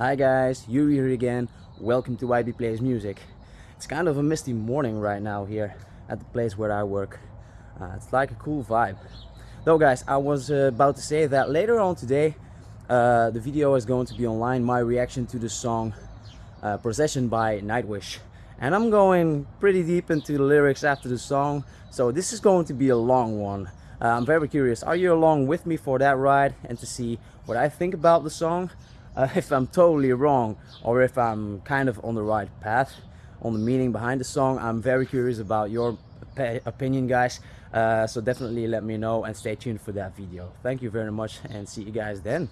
Hi guys, Yuri here again. Welcome to YB Plays Music. It's kind of a misty morning right now here at the place where I work. Uh, it's like a cool vibe. Though guys, I was uh, about to say that later on today uh, the video is going to be online, my reaction to the song uh, Possession by Nightwish. And I'm going pretty deep into the lyrics after the song, so this is going to be a long one. Uh, I'm very curious, are you along with me for that ride and to see what I think about the song? Uh, if I'm totally wrong or if I'm kind of on the right path on the meaning behind the song. I'm very curious about your opinion guys. Uh, so definitely let me know and stay tuned for that video. Thank you very much and see you guys then.